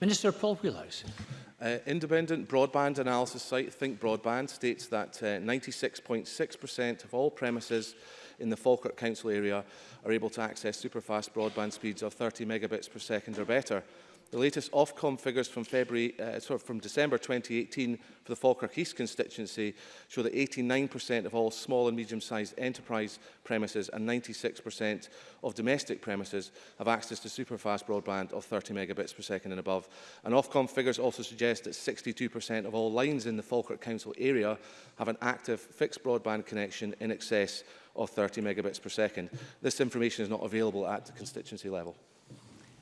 Minister Paul Wheelhouse. Uh, independent broadband analysis site Think Broadband states that 96.6% uh, of all premises in the Falkirk Council area are able to access superfast broadband speeds of 30 megabits per second or better. The latest Ofcom figures from February, uh, sorry, from December 2018 for the Falkirk East constituency show that 89% of all small and medium-sized enterprise premises and 96% of domestic premises have access to superfast broadband of 30 megabits per second and above. And Ofcom figures also suggest that 62% of all lines in the Falkirk Council area have an active fixed broadband connection in excess of 30 megabits per second. This information is not available at the constituency level.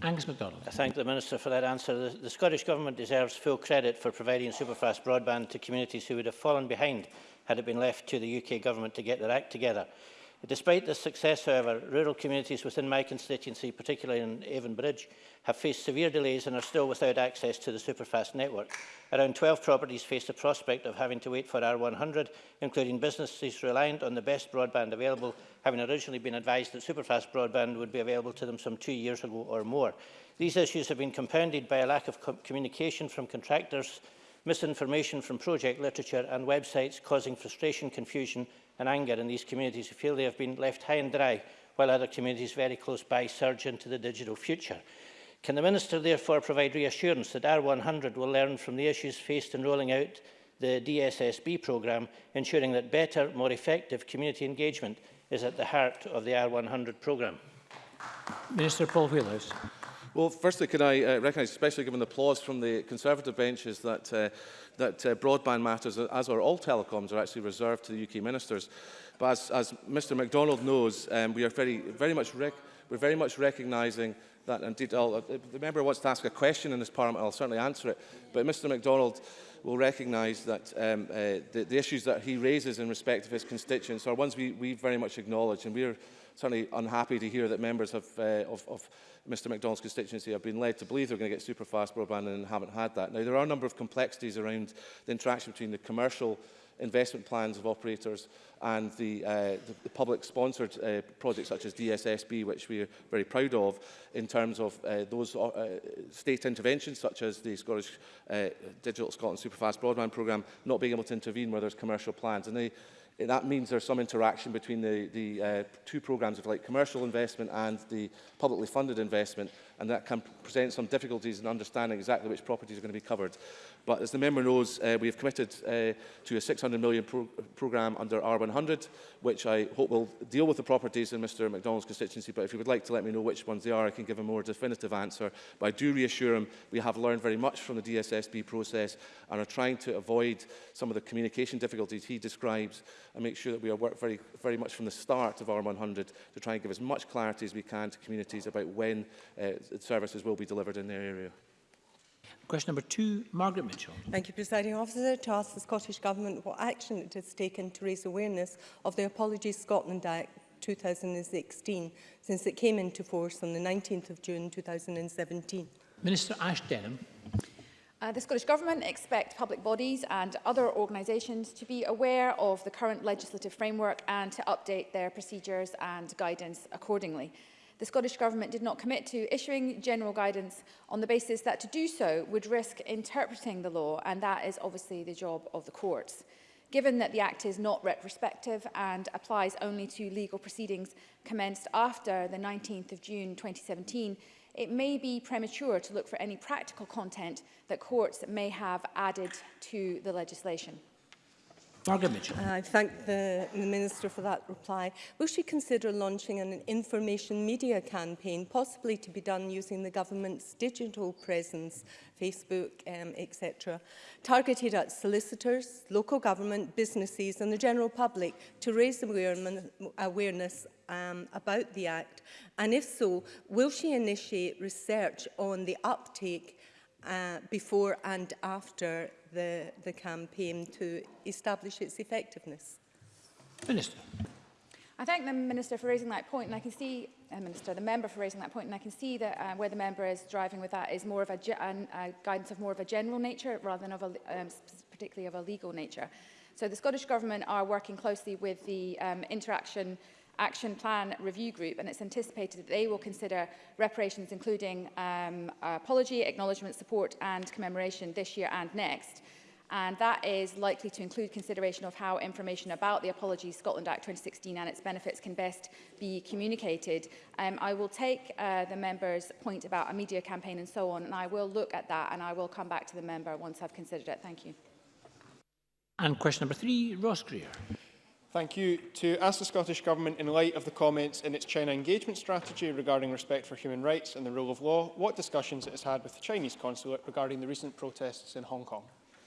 Angus MacDonald. I thank the Minister for that answer. The, the Scottish Government deserves full credit for providing superfast broadband to communities who would have fallen behind had it been left to the UK Government to get their act together. Despite this success, however, rural communities within my constituency, particularly in Avon Bridge, have faced severe delays and are still without access to the superfast network. Around 12 properties face the prospect of having to wait for R100, including businesses reliant on the best broadband available, having originally been advised that superfast broadband would be available to them some two years ago or more. These issues have been compounded by a lack of co communication from contractors, misinformation from project literature and websites causing frustration, confusion and anger in these communities who feel they have been left high and dry while other communities very close by surge into the digital future. Can the Minister therefore provide reassurance that R100 will learn from the issues faced in rolling out the DSSB programme, ensuring that better, more effective community engagement is at the heart of the R100 programme? Minister Paul Wheelhouse. Well, firstly, can I uh, recognise, especially given the applause from the Conservative benches, that, uh, that uh, broadband matters, uh, as are all telecoms, are actually reserved to the UK ministers. But as, as Mr MacDonald knows, um, we are very, very much rec we're very much recognising that, indeed, I'll, uh, the member wants to ask a question in this parliament, I'll certainly answer it. But Mr MacDonald will recognise that um, uh, the, the issues that he raises in respect of his constituents are ones we, we very much acknowledge, and we are certainly unhappy to hear that members of, uh, of, of Mr MacDonald's constituency have been led to believe they're going to get super fast broadband and haven't had that. Now, there are a number of complexities around the interaction between the commercial investment plans of operators and the, uh, the, the public-sponsored uh, projects such as DSSB, which we are very proud of, in terms of uh, those uh, state interventions such as the Scottish uh, Digital Scotland Superfast Broadband Programme not being able to intervene where there's commercial plans. And they that means there's some interaction between the, the uh, two programs of like commercial investment and the publicly funded investment and that can present some difficulties in understanding exactly which properties are going to be covered. But as the member knows, uh, we have committed uh, to a 600 million pro programme under R100, which I hope will deal with the properties in Mr McDonald's constituency. But if you would like to let me know which ones they are, I can give a more definitive answer. But I do reassure him we have learned very much from the DSSB process and are trying to avoid some of the communication difficulties he describes and make sure that we are work very, very much from the start of R100 to try and give as much clarity as we can to communities about when uh, services will be delivered in their area. Question number two, Margaret Mitchell. Thank you, Presiding Officer. To ask the Scottish Government what action it has taken to raise awareness of the Apologies Scotland Act 2016 since it came into force on the 19th of June 2017. Minister Ash Denham. Uh, the Scottish Government expect public bodies and other organisations to be aware of the current legislative framework and to update their procedures and guidance accordingly the Scottish Government did not commit to issuing general guidance on the basis that to do so would risk interpreting the law, and that is obviously the job of the courts. Given that the Act is not retrospective and applies only to legal proceedings commenced after the 19th of June 2017, it may be premature to look for any practical content that courts may have added to the legislation. Margaret Mitchell. Uh, I thank the, the Minister for that reply. Will she consider launching an information media campaign, possibly to be done using the government's digital presence, Facebook, um, etc., targeted at solicitors, local government, businesses and the general public to raise awareness um, about the Act? And if so, will she initiate research on the uptake uh, before and after the, the campaign to establish its effectiveness? Minister. I thank the Minister for raising that point and I can see, uh, Minister, the Member for raising that point and I can see that uh, where the Member is driving with that is more of a, an, a guidance of more of a general nature rather than of a, um, particularly of a legal nature. So the Scottish Government are working closely with the um, interaction action plan review group and it's anticipated that they will consider reparations including um, apology, acknowledgement, support and commemoration this year and next. And that is likely to include consideration of how information about the Apology Scotland Act 2016 and its benefits can best be communicated. Um, I will take uh, the member's point about a media campaign and so on, and I will look at that and I will come back to the member once I've considered it. Thank you. And question number three, Ross Greer. Thank you. To ask the Scottish Government, in light of the comments in its China engagement strategy regarding respect for human rights and the rule of law, what discussions it has had with the Chinese consulate regarding the recent protests in Hong Kong?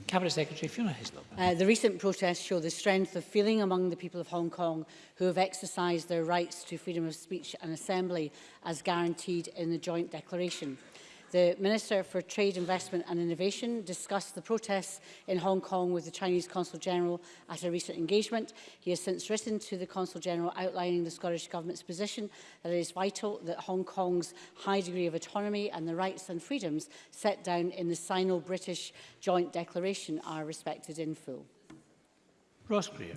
Cabinet Secretary Fiona Hislop. Uh, the recent protests show the strength of feeling among the people of Hong Kong who have exercised their rights to freedom of speech and assembly as guaranteed in the Joint Declaration the Minister for Trade, Investment and Innovation discussed the protests in Hong Kong with the Chinese Consul General at a recent engagement. He has since written to the Consul General outlining the Scottish Government's position that it is vital that Hong Kong's high degree of autonomy and the rights and freedoms set down in the Sino-British Joint Declaration are respected in full. Ross Greer.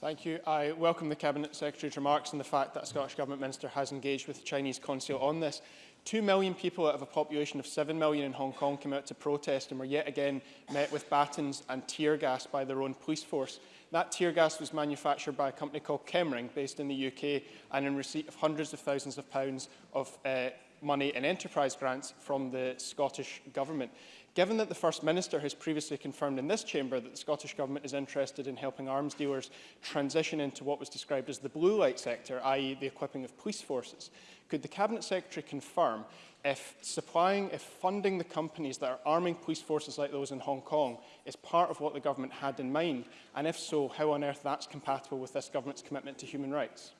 Thank you. I welcome the Cabinet Secretary's remarks and the fact that the Scottish Government Minister has engaged with the Chinese Consul on this. Two million people out of a population of seven million in Hong Kong came out to protest and were yet again met with batons and tear gas by their own police force. That tear gas was manufactured by a company called Kemring, based in the UK, and in receipt of hundreds of thousands of pounds of uh, money and enterprise grants from the Scottish Government. Given that the First Minister has previously confirmed in this chamber that the Scottish Government is interested in helping arms dealers transition into what was described as the blue light sector, i.e. the equipping of police forces, could the Cabinet Secretary confirm if supplying, if funding the companies that are arming police forces like those in Hong Kong is part of what the government had in mind? And if so, how on earth that's compatible with this government's commitment to human rights?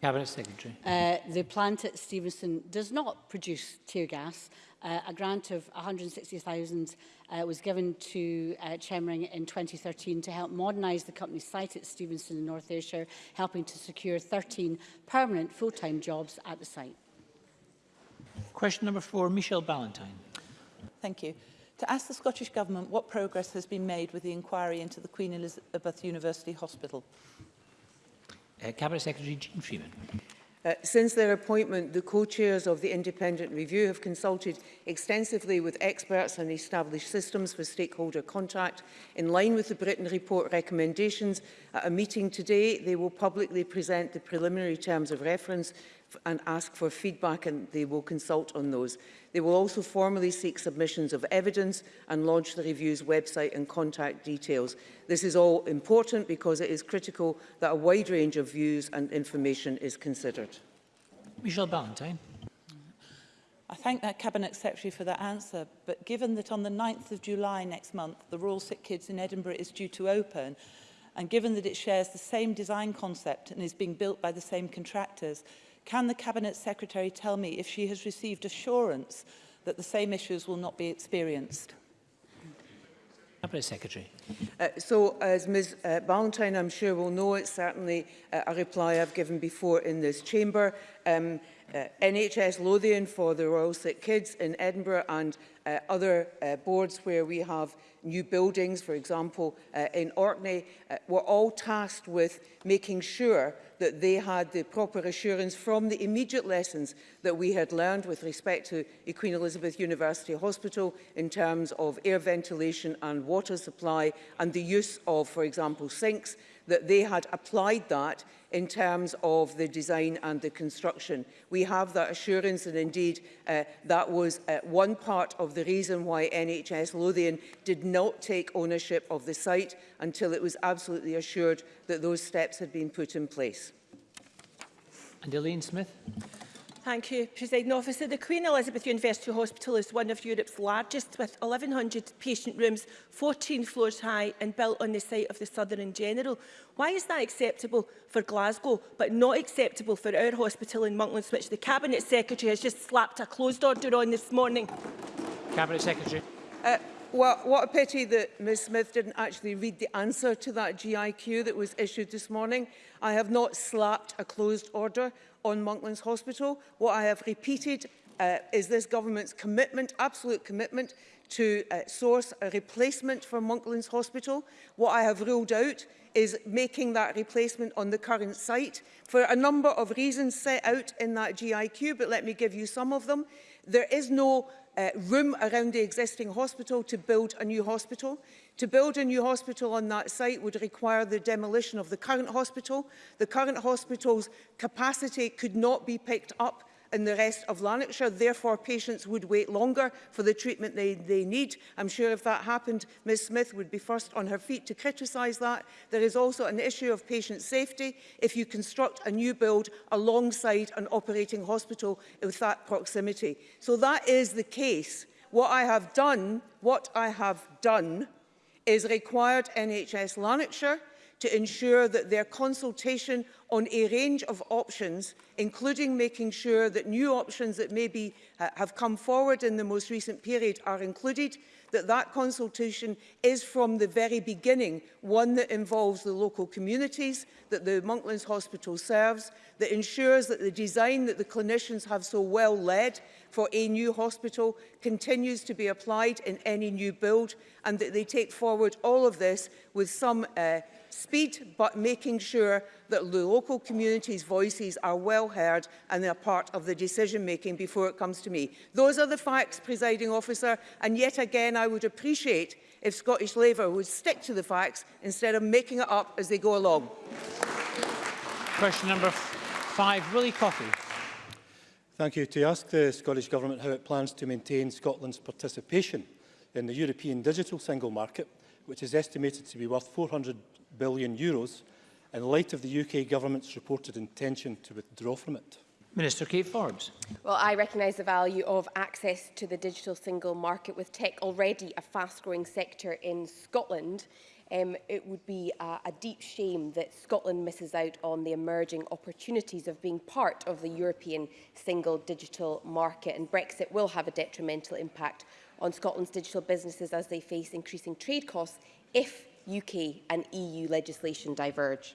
Cabinet Secretary. Uh, the plant at Stevenson does not produce tear gas. Uh, a grant of 160,000 uh, was given to uh, Chemring in 2013 to help modernise the company's site at Stevenson in North Ayrshire, helping to secure 13 permanent full-time jobs at the site. Question number four, Michelle Ballantyne. Thank you. To ask the Scottish Government what progress has been made with the inquiry into the Queen Elizabeth University Hospital. Uh, Cabinet Secretary Jean Freeman. Uh, since their appointment, the co-chairs of the independent review have consulted extensively with experts and established systems for stakeholder contact. In line with the Britain Report recommendations, at a meeting today, they will publicly present the preliminary terms of reference and ask for feedback and they will consult on those. They will also formally seek submissions of evidence and launch the review's website and contact details. This is all important because it is critical that a wide range of views and information is considered. Michelle Ballantyne. I thank that Cabinet Secretary for that answer, but given that on the 9th of July next month, the Royal Sick Kids in Edinburgh is due to open, and given that it shares the same design concept and is being built by the same contractors, Can the Cabinet Secretary tell me if she has received assurance that the same issues will not be experienced? Cabinet Secretary. Uh, so, as Ms uh, Ballantyne, I'm sure, will know, it's certainly uh, a reply I've given before in this chamber. Um, uh, NHS Lothian for the Royal Sick Kids in Edinburgh and uh, other uh, boards where we have new buildings, for example, uh, in Orkney, uh, were all tasked with making sure that they had the proper assurance from the immediate lessons that we had learned with respect to Queen Elizabeth University Hospital in terms of air ventilation and water supply and the use of, for example, sinks, that they had applied that in terms of the design and the construction. We have that assurance and indeed uh, that was uh, one part of the reason why NHS Lothian did not not take ownership of the site until it was absolutely assured that those steps had been put in place. And Elaine Smith. Thank you, President Officer. The Queen Elizabeth University Hospital is one of Europe's largest, with 1,100 patient rooms, 14 floors high and built on the site of the Southern General. Why is that acceptable for Glasgow, but not acceptable for our hospital in Monklands, which the Cabinet Secretary has just slapped a closed order on this morning? Cabinet Secretary. Uh, Well, what a pity that Ms Smith didn't actually read the answer to that GIQ that was issued this morning. I have not slapped a closed order on Monklands Hospital. What I have repeated uh, is this government's commitment, absolute commitment, to uh, source a replacement for Monklands Hospital. What I have ruled out is making that replacement on the current site for a number of reasons set out in that GIQ, but let me give you some of them. There is no uh, room around the existing hospital to build a new hospital. To build a new hospital on that site would require the demolition of the current hospital. The current hospital's capacity could not be picked up in the rest of Lanarkshire. Therefore, patients would wait longer for the treatment they, they need. I'm sure if that happened, Ms Smith would be first on her feet to criticise that. There is also an issue of patient safety. If you construct a new build alongside an operating hospital with that proximity. So that is the case. What I have done, what I have done, is required NHS Lanarkshire to ensure that their consultation on a range of options, including making sure that new options that maybe uh, have come forward in the most recent period are included, that that consultation is from the very beginning one that involves the local communities that the Monklands Hospital serves, that ensures that the design that the clinicians have so well led for a new hospital continues to be applied in any new build and that they take forward all of this with some uh, speed, but making sure that local communities' voices are well heard and they are part of the decision-making before it comes to me. Those are the facts, presiding officer, and yet again I would appreciate if Scottish Labour would stick to the facts instead of making it up as they go along. Question number five, Willie Coffey. Thank you. To ask the Scottish Government how it plans to maintain Scotland's participation in the European digital single market which is estimated to be worth 400 billion euros, in light of the UK government's reported intention to withdraw from it? Minister Kate Forbes. Well, I recognise the value of access to the digital single market with tech already a fast-growing sector in Scotland. Um, it would be a, a deep shame that Scotland misses out on the emerging opportunities of being part of the European single digital market and Brexit will have a detrimental impact on Scotland's digital businesses as they face increasing trade costs if UK and EU legislation diverge?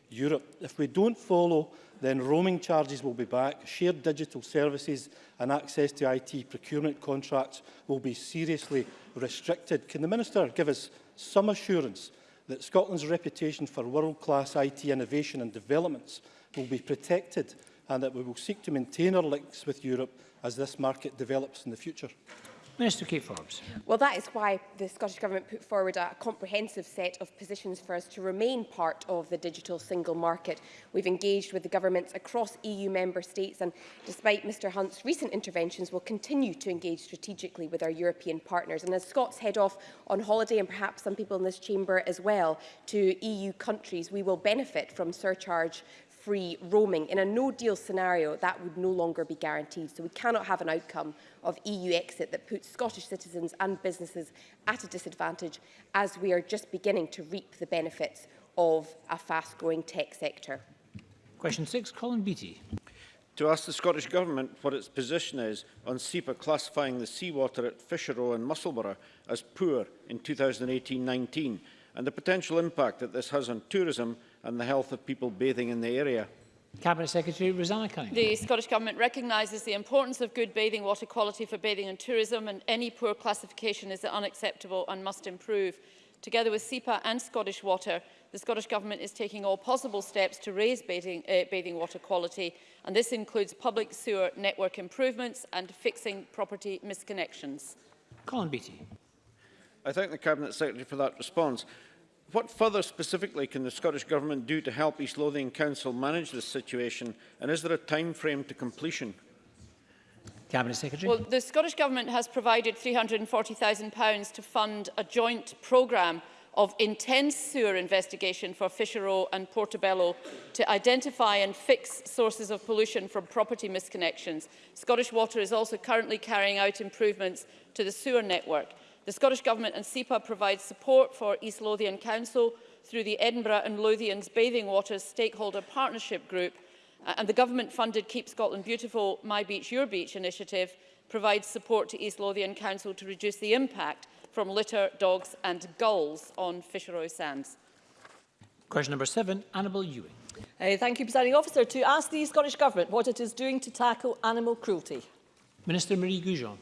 Europe. If we don't follow, then roaming charges will be back, shared digital services and access to IT procurement contracts will be seriously restricted. Can the Minister give us some assurance that Scotland's reputation for world-class IT innovation and developments will be protected and that we will seek to maintain our links with Europe as this market develops in the future? Minister Kate Forbes. Well, that is why the Scottish Government put forward a comprehensive set of positions for us to remain part of the digital single market. We've engaged with the governments across EU member states and, despite Mr Hunt's recent interventions, we'll continue to engage strategically with our European partners. And as Scots head off on holiday, and perhaps some people in this chamber as well, to EU countries, we will benefit from surcharge free roaming. In a no-deal scenario, that would no longer be guaranteed. So we cannot have an outcome of EU exit that puts Scottish citizens and businesses at a disadvantage as we are just beginning to reap the benefits of a fast-growing tech sector. Question six, Colin Beattie. To ask the Scottish Government what its position is on SEPA classifying the seawater at Fisherow and Musselburgh as poor in 2018-19 and the potential impact that this has on tourism and the health of people bathing in the area. Cabinet Secretary Rosanna Cunningham. The Scottish Government recognises the importance of good bathing water quality for bathing and tourism and any poor classification is unacceptable and must improve. Together with SEPA and Scottish Water, the Scottish Government is taking all possible steps to raise bathing, uh, bathing water quality and this includes public sewer network improvements and fixing property misconnections. Colin Beattie. I thank the Cabinet Secretary for that response. What further specifically can the Scottish Government do to help East Lothian Council manage this situation and is there a time frame to completion? Cabinet Secretary. Well, the Scottish Government has provided £340,000 to fund a joint programme of intense sewer investigation for Fisherow and Portobello to identify and fix sources of pollution from property misconnections. Scottish Water is also currently carrying out improvements to the sewer network. The Scottish Government and SEPA provide support for East Lothian Council through the Edinburgh and Lothians Bathing Waters Stakeholder Partnership Group uh, and the government-funded Keep Scotland Beautiful My Beach Your Beach initiative provides support to East Lothian Council to reduce the impact from litter, dogs and gulls on fisheroy sands. Question number seven, Annabel Ewing. Uh, thank you, Presiding Officer. To ask the Scottish Government what it is doing to tackle animal cruelty. Minister Marie Goujon.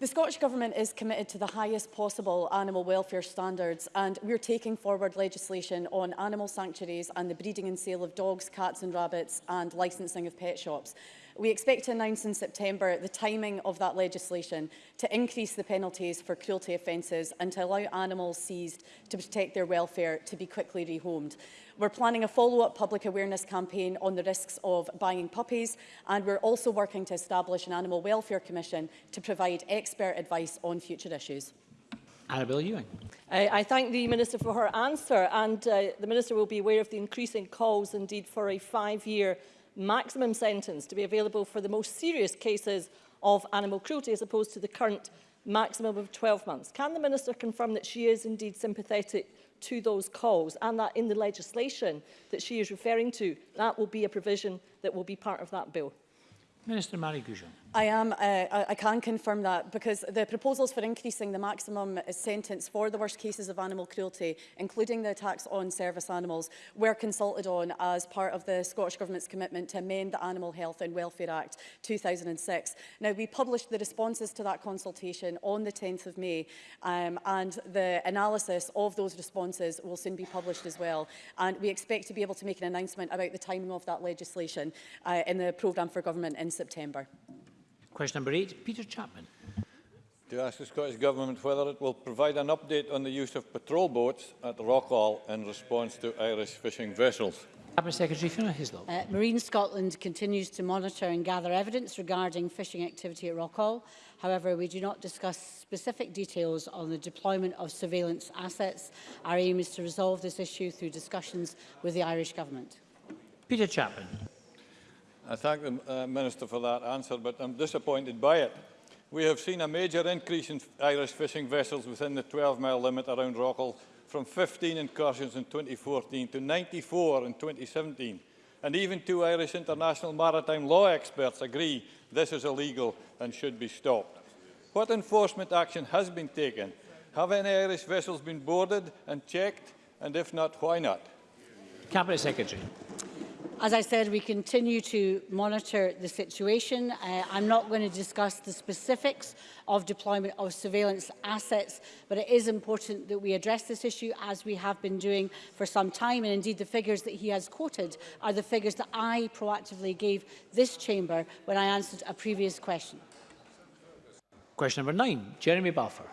The Scottish Government is committed to the highest possible animal welfare standards and we're taking forward legislation on animal sanctuaries and the breeding and sale of dogs, cats and rabbits and licensing of pet shops. We expect to announce in September the timing of that legislation to increase the penalties for cruelty offences and to allow animals seized to protect their welfare to be quickly rehomed. We're planning a follow-up public awareness campaign on the risks of buying puppies and we're also working to establish an Animal Welfare Commission to provide expert advice on future issues. Annabel Ewing. I, I thank the Minister for her answer and uh, the Minister will be aware of the increasing calls indeed for a five-year maximum sentence to be available for the most serious cases of animal cruelty as opposed to the current maximum of 12 months. Can the Minister confirm that she is indeed sympathetic to those calls and that in the legislation that she is referring to, that will be a provision that will be part of that bill? Minister Marie Goujon. I am. Uh, I, can confirm that because the proposals for increasing the maximum uh, sentence for the worst cases of animal cruelty, including the attacks on service animals, were consulted on as part of the Scottish Government's commitment to amend the Animal Health and Welfare Act 2006. Now, we published the responses to that consultation on the 10th of May, um, and the analysis of those responses will soon be published as well. And we expect to be able to make an announcement about the timing of that legislation uh, in the programme for government in September. Question number eight, Peter Chapman. To ask the Scottish Government whether it will provide an update on the use of patrol boats at Rockall in response to Irish fishing vessels. Cabinet Secretary Fiona Hislop. Uh, Marine Scotland continues to monitor and gather evidence regarding fishing activity at Rockall. However, we do not discuss specific details on the deployment of surveillance assets. Our aim is to resolve this issue through discussions with the Irish Government. Peter Chapman. I thank the uh, Minister for that answer, but I'm disappointed by it. We have seen a major increase in Irish fishing vessels within the 12-mile limit around Rockall from 15 incursions in 2014 to 94 in 2017. And even two Irish international maritime law experts agree this is illegal and should be stopped. What enforcement action has been taken? Have any Irish vessels been boarded and checked? And if not, why not? Cabinet Secretary. As I said, we continue to monitor the situation. Uh, I'm not going to discuss the specifics of deployment of surveillance assets, but it is important that we address this issue as we have been doing for some time. And indeed, the figures that he has quoted are the figures that I proactively gave this chamber when I answered a previous question. Question number nine, Jeremy Balfour.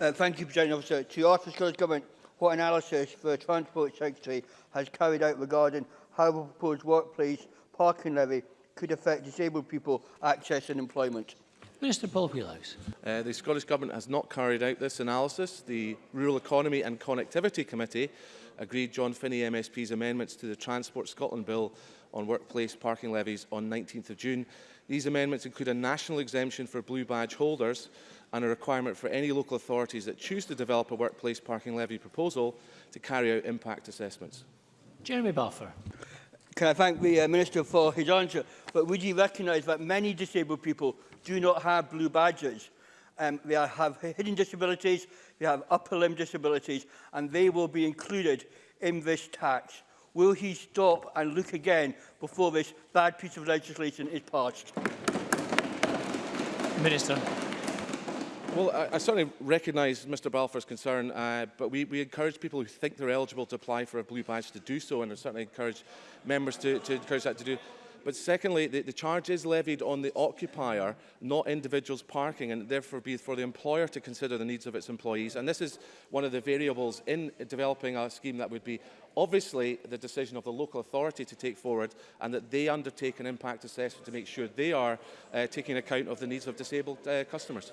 Uh, thank you, President Officer. To your Office Government, what analysis the Transport Secretary has carried out regarding how the proposed workplace parking levy could affect disabled people and employment. Minister Paul Wheelhouse. Uh, the Scottish Government has not carried out this analysis. The Rural Economy and Connectivity Committee agreed John Finney MSP's amendments to the Transport Scotland Bill on workplace parking levies on 19th of June. These amendments include a national exemption for blue badge holders and a requirement for any local authorities that choose to develop a workplace parking levy proposal to carry out impact assessments. Jeremy Balfour. Can I thank the uh, Minister for his answer? But would you recognise that many disabled people do not have blue badges? Um, they are, have hidden disabilities, they have upper limb disabilities, and they will be included in this tax. Will he stop and look again before this bad piece of legislation is passed? Minister. Well, I, I certainly recognise Mr Balfour's concern, uh, but we, we encourage people who think they're eligible to apply for a blue badge to do so, and I certainly encourage members to, to encourage that to do. But secondly, the, the charge is levied on the occupier, not individuals parking, and therefore be for the employer to consider the needs of its employees. And this is one of the variables in developing a scheme that would be obviously the decision of the local authority to take forward and that they undertake an impact assessment to make sure they are uh, taking account of the needs of disabled uh, customers.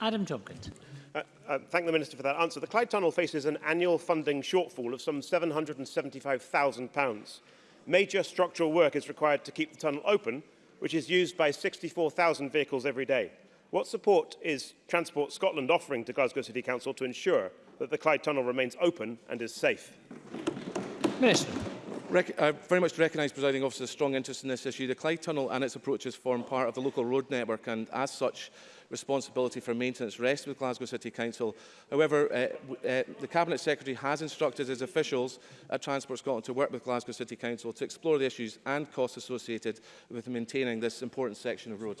Adam Tompkins uh, uh, thank the Minister for that answer. The Clyde Tunnel faces an annual funding shortfall of some £775,000. Major structural work is required to keep the tunnel open, which is used by 64,000 vehicles every day. What support is Transport Scotland offering to Glasgow City Council to ensure that the Clyde Tunnel remains open and is safe? Minister. I uh, very much recognise, presiding officer, strong interest in this issue. The Clyde Tunnel and its approaches form part of the local road network and, as such, responsibility for maintenance rests with Glasgow City Council. However, uh, uh, the Cabinet Secretary has instructed his officials at Transport Scotland to work with Glasgow City Council to explore the issues and costs associated with maintaining this important section of road.